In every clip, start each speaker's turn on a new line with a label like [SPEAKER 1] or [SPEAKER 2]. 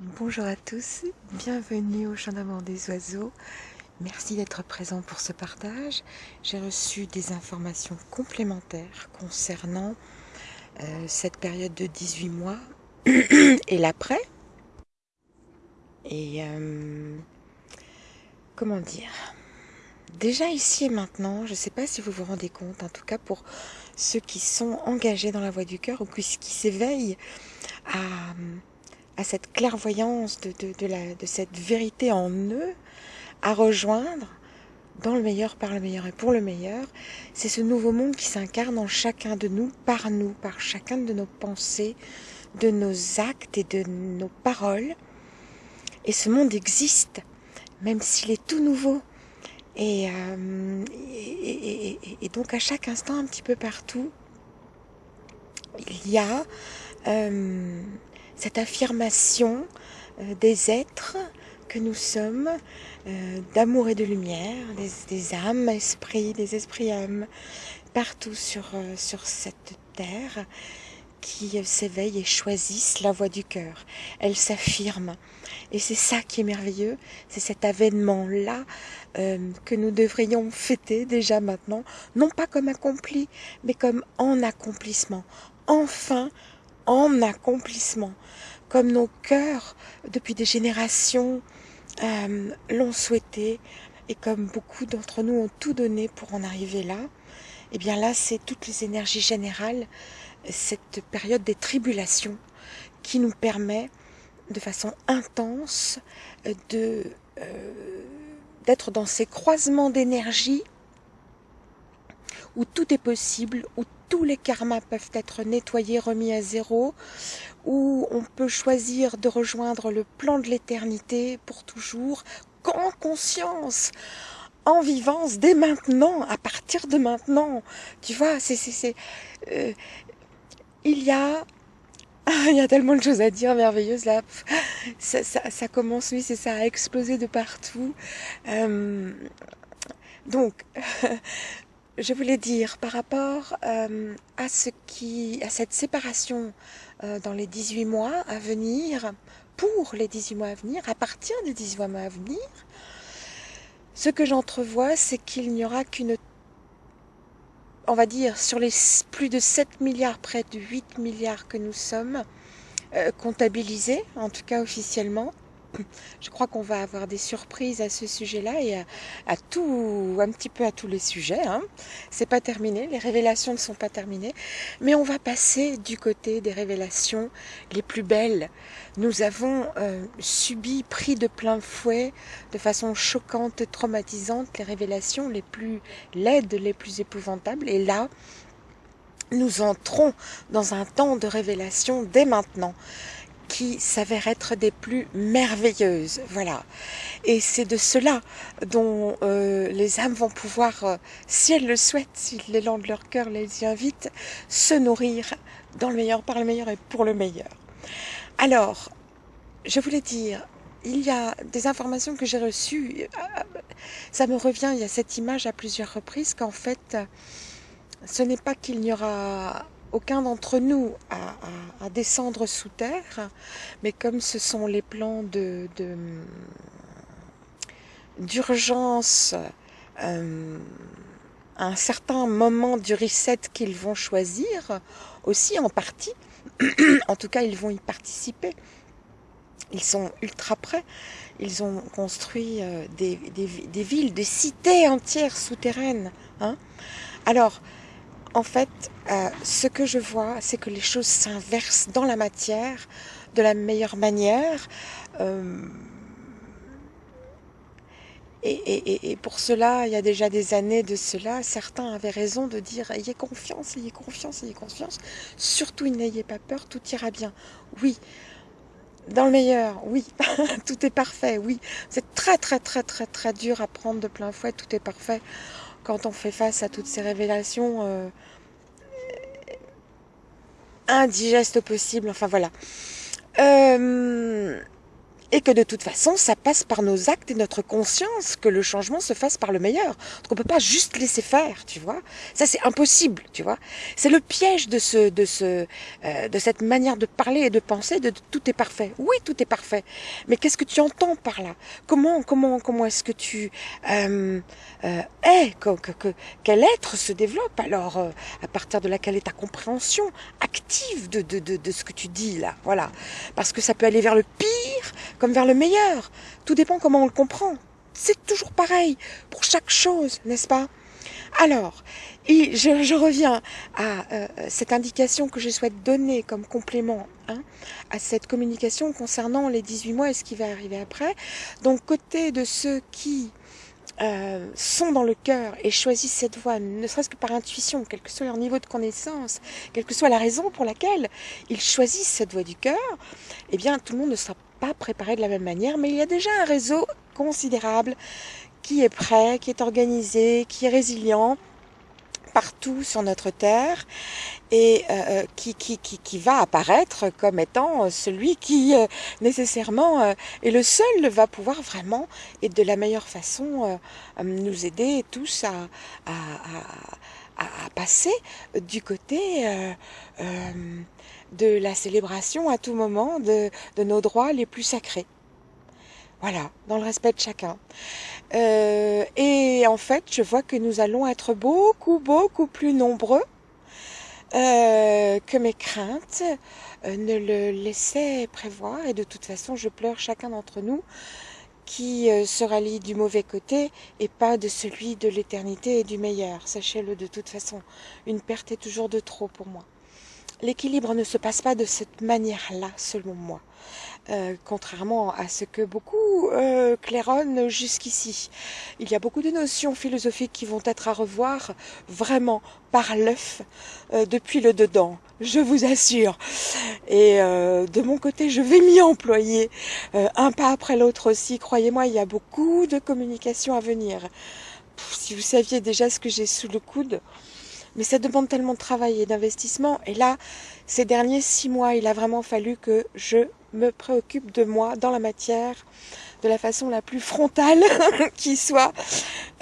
[SPEAKER 1] Bonjour à tous, bienvenue au Chant d'amour des oiseaux. Merci d'être présent pour ce partage. J'ai reçu des informations complémentaires concernant euh, cette période de 18 mois et l'après. Et euh, comment dire? Déjà ici et maintenant, je ne sais pas si vous vous rendez compte, en tout cas pour ceux qui sont engagés dans la voie du cœur ou qui, s'éveillent à, cette clairvoyance de, de, cette vérité en eux, à rejoindre dans le meilleur, par le meilleur et pour le meilleur, c'est ce nouveau monde qui s'incarne en chacun de nous, par nous, par chacun de nos pensées, de nos actes et de nos paroles. Et ce monde existe, même s'il est tout nouveau, euh, et, et, donc à chaque instant, un petit peu partout, il y a euh, cette affirmation euh, des êtres que nous sommes, d'amour et de lumière, des, âmes, esprits, des esprits âmes, partout sur, sur cette terre qui s'éveillent et choisissent la voie du cœur. Elles s'affirment. Et c'est ça qui est merveilleux, c'est cet avènement-là euh, que nous devrions fêter déjà maintenant, non pas comme accompli, mais comme en accomplissement. Enfin, en accomplissement. Comme nos cœurs, depuis des générations, euh, l'ont souhaité, et comme beaucoup d'entre nous ont tout donné pour en arriver là, et eh bien là, c'est toutes les énergies générales cette période des tribulations qui nous permet de façon intense de euh, d'être dans ces croisements d'énergie où tout est possible, où tous les karmas peuvent être nettoyés, remis à zéro, où on peut choisir de rejoindre le plan de l'éternité pour toujours, en conscience, en vivance, dès maintenant, à partir de maintenant. Tu vois, c'est, c'est, euh, il y a il y a tellement de choses à dire merveilleuses là. Ça, commence, oui, c'est ça, a explosé de partout. Euh, donc, je voulais dire par rapport euh, à ce qui, à cette séparation euh, dans les 18 mois à venir, pour les 18 mois à venir, à partir des 18 mois à venir, ce que j'entrevois, c'est qu'il n'y aura qu'une on va dire, sur les plus de 7 milliards, près de 8 milliards que nous sommes, euh, comptabilisés, en tout cas officiellement, je crois qu'on va avoir des surprises à ce sujet-là et à, tout, un petit peu à tous les sujets. Hein. C'est pas terminé, les révélations ne sont pas terminées, mais on va passer du côté des révélations les plus belles. Nous avons euh, subi, pris de plein fouet, de façon choquante, traumatisante, les révélations les plus laides, les plus épouvantables. Et là, nous entrons dans un temps de révélation dès maintenant qui s'avèrent être des plus merveilleuses. Voilà. Et c'est de cela dont euh, les âmes vont pouvoir, euh, si elles le souhaitent, si l'élan de leur cœur les y invite, se nourrir dans le meilleur, par le meilleur et pour le meilleur. Alors, je voulais dire, il y a des informations que j'ai reçues, euh, ça me revient, il y a cette image à plusieurs reprises qu'en fait, ce n'est pas qu'il n'y aura aucun d'entre nous à, descendre sous terre, mais comme ce sont les plans de, d'urgence euh, un certain moment du reset qu'ils vont choisir, aussi en partie, en tout cas ils vont y participer. Ils sont ultra prêts. Ils ont construit euh, des, des, villes, des cités entières souterraines. Hein. Alors, en fait, euh, ce que je vois, c'est que les choses s'inversent dans la matière de la meilleure manière. Euh, et, pour cela, il y a déjà des années de cela, certains avaient raison de dire ayez confiance, ayez confiance, ayez confiance. Surtout, n'ayez pas peur, tout ira bien. Oui, dans le meilleur, oui, tout est parfait, oui. C'est très, très, très, très, très dur à prendre de plein fouet, tout est parfait quand on fait face à toutes ces révélations euh, indigestes possibles, enfin voilà. Euh, et que de toute façon, ça passe par nos actes et notre conscience que le changement se fasse par le meilleur. Donc on peut pas juste laisser faire, tu vois. Ça c'est impossible, tu vois. C'est le piège de ce, de ce, euh, de cette manière de parler et de penser de, tout est parfait. Oui, tout est parfait. Mais qu'est-ce que tu entends par là? Comment, comment, comment est-ce que tu euh, euh, es que, que, Quel être se développe? Alors euh, à partir de là Quelle est ta compréhension active de, de, de, de ce que tu dis là? Voilà, parce que ça peut aller vers le pire comme vers le meilleur. Tout dépend comment on le comprend. C'est toujours pareil pour chaque chose, n'est-ce pas? Alors, et je, reviens à euh, cette indication que je souhaite donner comme complément hein, à cette communication concernant les 18 mois et ce qui va arriver après. Donc, côté de ceux qui euh, sont dans le cœur et choisissent cette voie, ne serait-ce que par intuition, quel que soit leur niveau de connaissance, quelle que soit la raison pour laquelle ils choisissent cette voie du cœur, eh bien, tout le monde ne sera pas préparé de la même manière, mais il y a déjà un réseau considérable qui est prêt, qui est organisé, qui est résilient partout sur notre terre et euh, qui, qui, qui, qui, va apparaître comme étant celui qui euh, nécessairement euh, est le seul va pouvoir vraiment et de la meilleure façon euh, nous aider tous à, à, à, à passer du côté de la célébration à tout moment de, de nos droits les plus sacrés. Voilà, dans le respect de chacun. Euh, et en fait, je vois que nous allons être beaucoup, beaucoup plus nombreux euh, que mes craintes euh, ne le laissaient prévoir. Et de toute façon, je pleure chacun d'entre nous qui se rallie du mauvais côté et pas de celui de l'éternité et du meilleur. Sachez-le de toute façon, une perte est toujours de trop pour moi. L'équilibre ne se passe pas de cette manière-là, selon moi. Euh, contrairement à ce que beaucoup euh, claironnent jusqu'ici. Il y a beaucoup de notions philosophiques qui vont être à revoir vraiment par l'œuf euh, depuis le dedans, je vous assure. Et euh, de mon côté, je vais m'y employer un pas après l'autre aussi. Croyez-moi, il y a beaucoup de communication à venir. Si vous saviez déjà ce que j'ai sous le coude, mais ça demande tellement de travail et d'investissement. Et là, ces derniers six mois, il a vraiment fallu que je me préoccupe de moi dans la matière de la façon la plus frontale qui soit,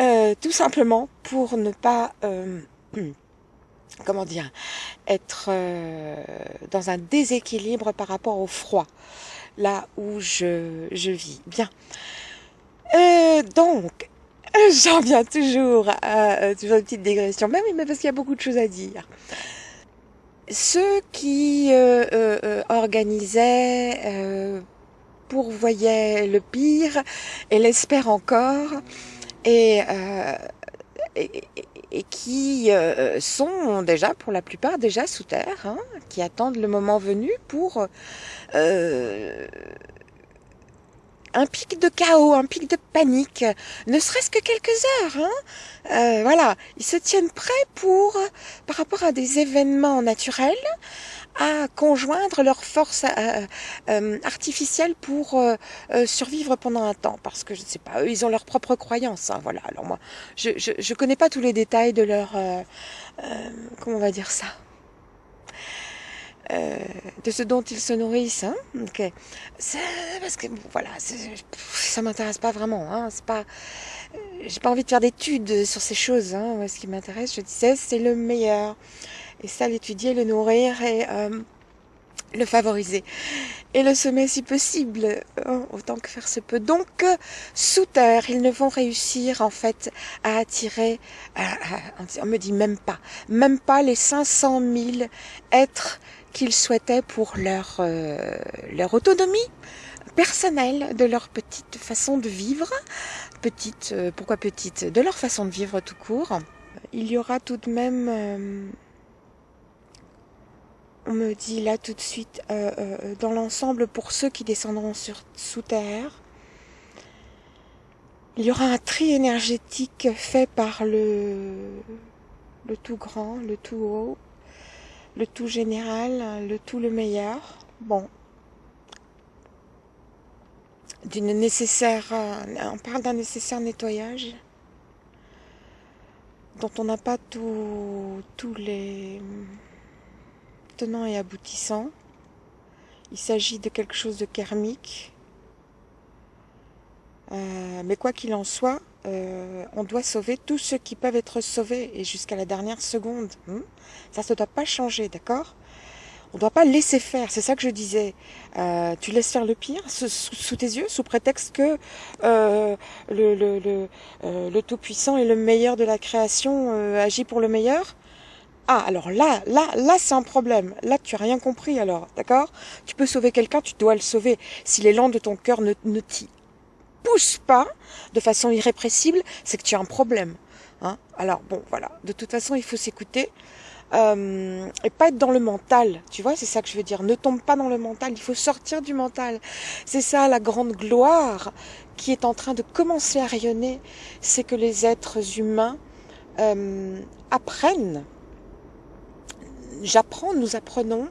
[SPEAKER 1] euh, tout simplement pour ne pas, euh, comment dire, être euh, dans un déséquilibre par rapport au froid, là où je, je vis. Bien. Euh, donc, J'en viens toujours à euh, toujours une petite digression. Mais oui, mais parce qu'il y a beaucoup de choses à dire. Ceux qui euh, euh, euh organisaient, euh, pourvoyaient le pire et l'espèrent encore, et, euh, et, et qui sont déjà, pour la plupart, déjà sous terre, hein, qui attendent le moment venu pour un pic de chaos, un pic de panique, ne serait-ce que quelques heures. Hein euh, voilà, ils se tiennent prêts pour, par rapport à des événements naturels, à conjoindre leurs forces euh, euh, artificielles pour survivre pendant un temps, parce que je ne sais pas, eux, ils ont leurs propres croyances. Hein, voilà. Alors moi, je, je connais pas tous les détails de leur, comment on va dire ça? Euh, de ce dont ils se nourrissent. Hein okay. Parce que voilà, ça m'intéresse pas vraiment. Hein c'est pas, euh, j'ai pas envie de faire d'études sur ces choses. Hein ce qui m'intéresse, je disais, c'est le meilleur. Et ça, l'étudier, le nourrir et euh, le favoriser et le semer si possible, hein, autant que faire se peut. Donc, sous terre, ils ne vont réussir en fait à attirer, à, on me dit même pas, même pas les 500 000 êtres qu'ils souhaitaient pour leur, euh, leur autonomie personnelle, de leur petite façon de vivre, petite, euh, pourquoi petite, de leur façon de vivre tout court. Il y aura tout de même, euh, on me dit là tout de suite, dans l'ensemble, pour ceux qui descendront sur, sous terre, il y aura un tri énergétique fait par le, le tout grand, le tout haut, le tout général, le tout le meilleur. Bon. D'une nécessaire, on parle d'un nécessaire nettoyage dont on n'a pas tous les tenants et aboutissants. Il s'agit de quelque chose de karmique, Euh, mais quoi qu'il en soit, euh, on doit sauver tous ceux qui peuvent être sauvés et jusqu'à la dernière seconde. Hmm? Ça ne doit pas changer, d'accord? On ne doit pas laisser faire, c'est ça que je disais. Euh, tu laisses faire le pire sous, tes yeux, sous prétexte que le, le, le, le Tout-Puissant et le meilleur de la création agit pour le meilleur? Ah, alors là, là, là, c'est un problème. Là, tu as rien compris, alors, d'accord? Tu peux sauver quelqu'un, tu dois le sauver. Si l'élan de ton cœur ne, ne t'y pas de façon irrépressible, c'est que tu as un problème. Hein alors, bon, voilà. De toute façon, il faut s'écouter. Euh, et pas être dans le mental, tu vois, c'est ça que je veux dire. Ne tombe pas dans le mental, il faut sortir du mental. C'est ça la grande gloire qui est en train de commencer à rayonner, c'est que les êtres humains euh, apprennent j'apprends, nous apprenons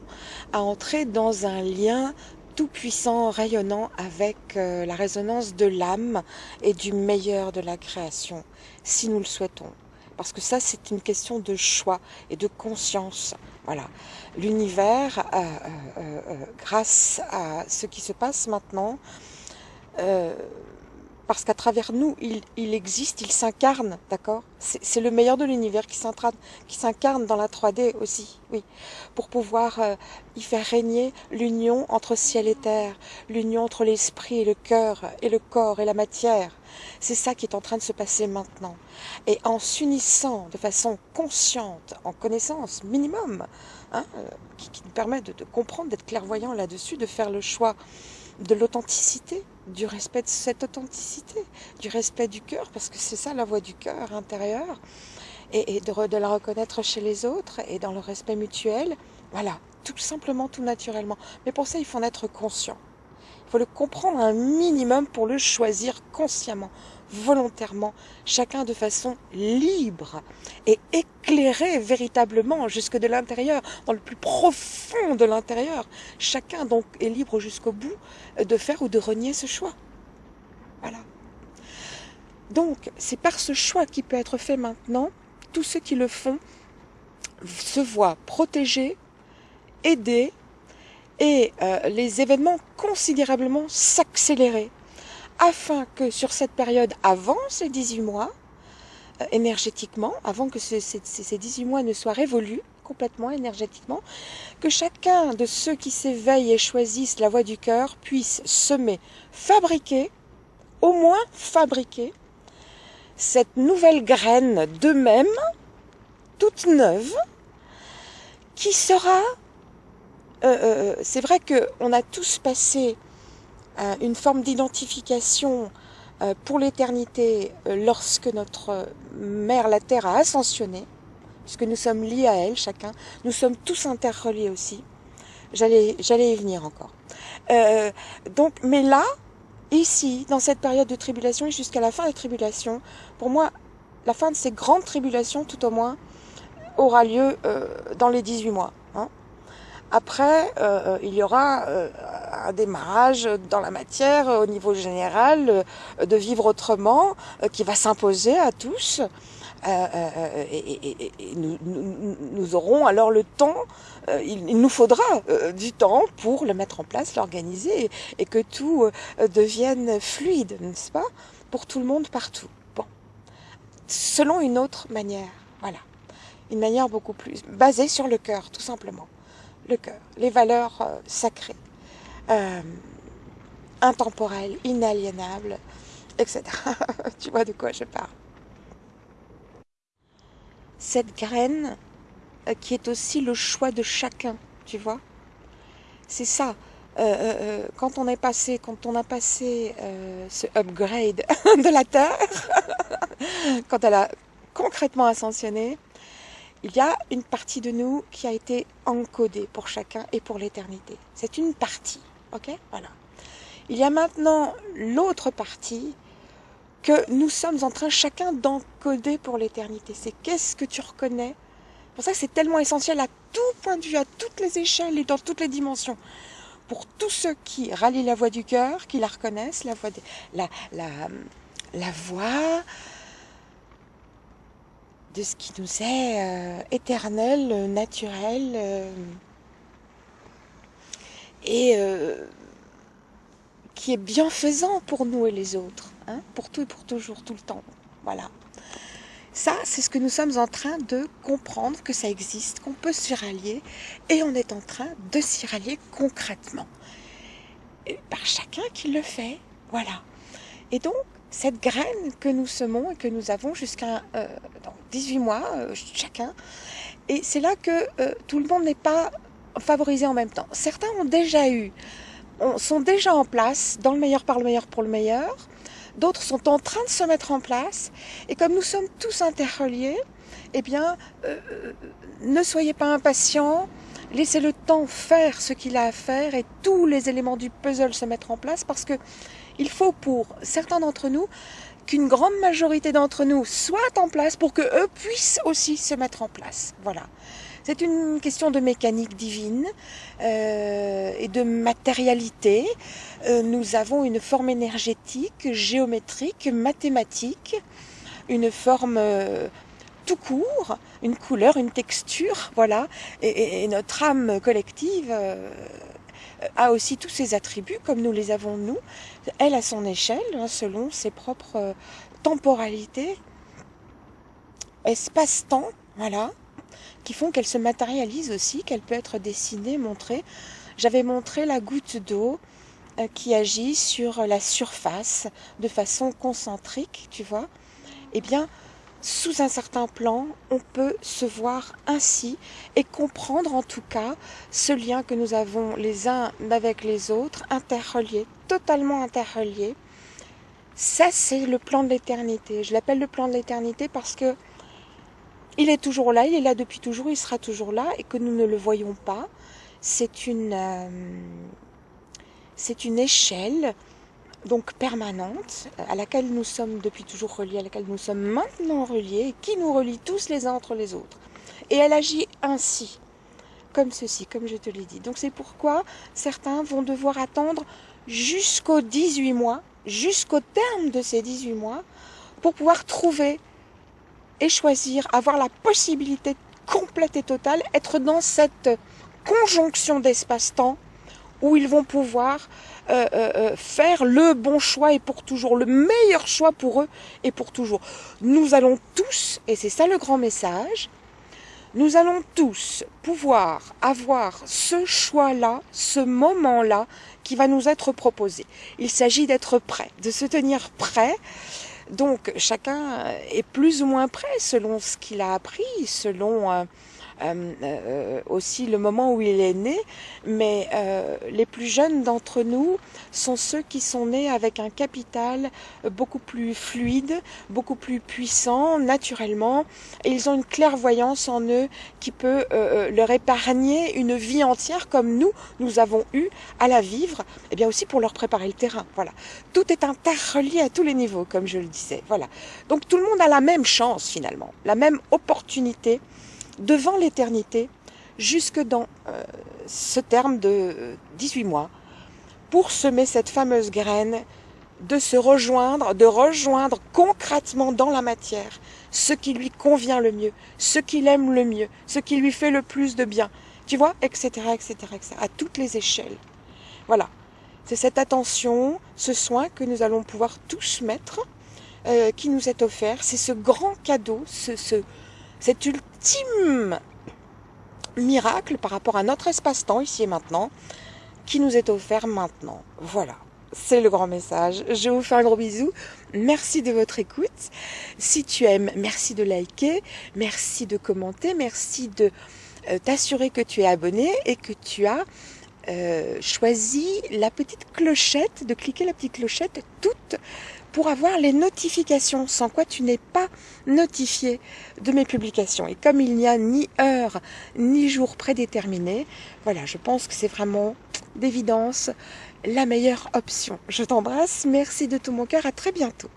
[SPEAKER 1] à entrer dans un lien tout puissant, rayonnant avec euh, la résonance de l'âme et du meilleur de la création, si nous le souhaitons. Parce que ça, c'est une question de choix et de conscience. Voilà. L'univers, euh, euh, grâce à ce qui se passe maintenant, parce qu'à travers nous, il, existe, il s'incarne, d'accord? C'est le meilleur de l'univers qui s'incarne dans la 3D aussi, oui, pour pouvoir euh, y faire régner l'union entre ciel et terre, l'union entre l'esprit et le cœur, et le corps et la matière. C'est ça qui est en train de se passer maintenant. Et en s'unissant de façon consciente, en connaissance minimum, hein, euh, qui, nous permet de, comprendre, d'être clairvoyant là-dessus, de faire le choix de l'authenticité, du respect de cette authenticité, du respect du cœur, parce que c'est ça la voix du cœur intérieur, et, de, de, la reconnaître chez les autres et dans le respect mutuel. Voilà, tout simplement, tout naturellement. Mais pour ça, il faut en être conscient. Il faut le comprendre un minimum pour le choisir consciemment, volontairement, chacun de façon libre et éclairé véritablement jusque de l'intérieur, dans le plus profond de l'intérieur. Chacun donc est libre jusqu'au bout de faire ou de renier ce choix. Voilà. Donc, c'est par ce choix qui peut être fait maintenant, tous ceux qui le font se voient protégés, aidés, et euh, les événements considérablement s'accélérer afin que sur cette période avant ces 18 mois, euh, énergétiquement, avant que ces, ces 18 mois ne soient révolus complètement énergétiquement, que chacun de ceux qui s'éveillent et choisissent la voie du cœur puisse semer, fabriquer, au moins fabriquer, cette nouvelle graine d'eux-mêmes, toute neuve, qui sera... Euh, euh, c'est vrai qu'on a tous passé une forme d'identification euh, pour l'éternité euh, lorsque notre mère la Terre a ascensionné, puisque nous sommes liés à elle chacun, nous sommes tous interreliés aussi. J'allais, y venir encore. Euh, mais là, ici, dans cette période de tribulation et jusqu'à la fin de la tribulation, pour moi, la fin de ces grandes tribulations, tout au moins, aura lieu dans les 18 mois. Après, euh, il y aura euh, un démarrage dans la matière au niveau général euh, de vivre autrement qui va s'imposer à tous. et, nous, nous, aurons alors le temps, il, nous faudra du temps pour le mettre en place, l'organiser et, que tout devienne fluide, n'est-ce pas Pour tout le monde, partout. Bon. Selon une autre manière, voilà. Une manière beaucoup plus basée sur le cœur, tout simplement le cœur, les valeurs euh, sacrées, euh, intemporelles, inaliénables, etc. tu vois de quoi je parle. Cette graine euh, qui est aussi le choix de chacun, tu vois. C'est ça. quand on est passé, quand on a passé ce upgrade de la Terre, quand elle a concrètement ascensionné, il y a une partie de nous qui a été encodée pour chacun et pour l'éternité. C'est une partie, ok? Voilà. Il y a maintenant l'autre partie que nous sommes en train chacun d'encoder pour l'éternité. C'est qu'est-ce que tu reconnais? Pour ça c'est tellement essentiel à tout point de vue, à toutes les échelles et dans toutes les dimensions. Pour tous ceux qui rallient la voix du cœur, qui la reconnaissent, la voix, la, la, la voix de ce qui nous est euh, éternel, naturel euh, et euh, qui est bienfaisant pour nous et les autres, hein, pour tout et pour toujours, tout le temps. Voilà. Ça, c'est ce que nous sommes en train de comprendre, que ça existe, qu'on peut s'y rallier, et on est en train de s'y rallier concrètement. Et par chacun qui le fait, voilà. Et donc, cette graine que nous semons et que nous avons jusqu'à 18 euh, mois euh, chacun, et c'est là que euh, tout le monde n'est pas favorisé en même temps. Certains ont déjà eu, sont déjà en place, dans le meilleur par le meilleur pour le meilleur, d'autres sont en train de se mettre en place, et comme nous sommes tous interreliés, eh bien, ne soyez pas impatients, laissez le temps faire ce qu'il a à faire et tous les éléments du puzzle se mettre en place parce que il faut pour certains d'entre nous qu'une grande majorité d'entre nous soient en place pour que eux puissent aussi se mettre en place. Voilà. C'est une question de mécanique divine euh, et de matérialité. Euh, nous avons une forme énergétique, géométrique, mathématique, une forme euh, tout court, une couleur, une texture, voilà. Et, notre âme collective euh, a aussi tous ses attributs, comme nous les avons nous. Elle à son échelle, hein, selon ses propres euh, temporalités, espace-temps, voilà, qui font qu'elle se matérialise aussi, qu'elle peut être dessinée, montrée. J'avais montré la goutte d'eau euh, qui agit sur la surface de façon concentrique, tu vois. Eh bien, sous un certain plan, on peut se voir ainsi et comprendre en tout cas ce lien que nous avons les uns avec les autres, interreliés, totalement interreliés. Ça, c'est le plan de l'éternité. Je l'appelle le plan de l'éternité parce que il est toujours là, il est là depuis toujours, il sera toujours là et que nous ne le voyons pas. C'est une, euh, c'est une échelle donc permanente, à laquelle nous sommes depuis toujours reliés, à laquelle nous sommes maintenant reliés, qui nous relie tous les uns entre les autres. Et elle agit ainsi, comme ceci, comme je te l'ai dit. Donc c'est pourquoi certains vont devoir attendre jusqu'aux 18 mois, jusqu'au terme de ces 18 mois, pour pouvoir trouver et choisir, avoir la possibilité complète et totale, être dans cette conjonction d'espace-temps où ils vont pouvoir euh, euh, euh, faire le bon choix et pour toujours, le meilleur choix pour eux et pour toujours. Nous allons tous, et c'est ça le grand message, nous allons tous pouvoir avoir ce choix-là, ce moment-là qui va nous être proposé. Il s'agit d'être prêt, de se tenir prêt. Donc chacun est plus ou moins prêt selon ce qu'il a appris, selon euh, aussi le moment où il est né, mais euh, les plus jeunes d'entre nous sont ceux qui sont nés avec un capital beaucoup plus fluide, beaucoup plus puissant naturellement, et ils ont une clairvoyance en eux qui peut leur épargner une vie entière comme nous, nous avons eu à la vivre, et bien aussi pour leur préparer le terrain. Voilà. Tout est interrelié à tous les niveaux, comme je le disais. Voilà. Donc tout le monde a la même chance finalement, la même opportunité devant l'éternité, jusque dans euh, ce terme de 18 mois, pour semer cette fameuse graine de se rejoindre, de rejoindre concrètement dans la matière ce qui lui convient le mieux, ce qu'il aime le mieux, ce qui lui fait le plus de bien, tu vois, etc., etc., etc., à toutes les échelles. Voilà. C'est cette attention, ce soin que nous allons pouvoir tous mettre, euh, qui nous est offert. C'est ce grand cadeau, ce, ce, cet ultime miracle par rapport à notre espace-temps ici et maintenant qui nous est offert maintenant. Voilà. C'est le grand message. Je vous fais un gros bisou. Merci de votre écoute. Si tu aimes, merci de liker, merci de commenter, merci de euh, t'assurer que tu es abonné et que tu as euh, choisi la petite clochette, de cliquer la petite clochette toute pour avoir les notifications, sans quoi tu n'es pas notifié de mes publications. Et comme il n'y a ni heure ni jour prédéterminé, voilà, je pense que c'est vraiment d'évidence la meilleure option. Je t'embrasse, merci de tout mon cœur, à très bientôt.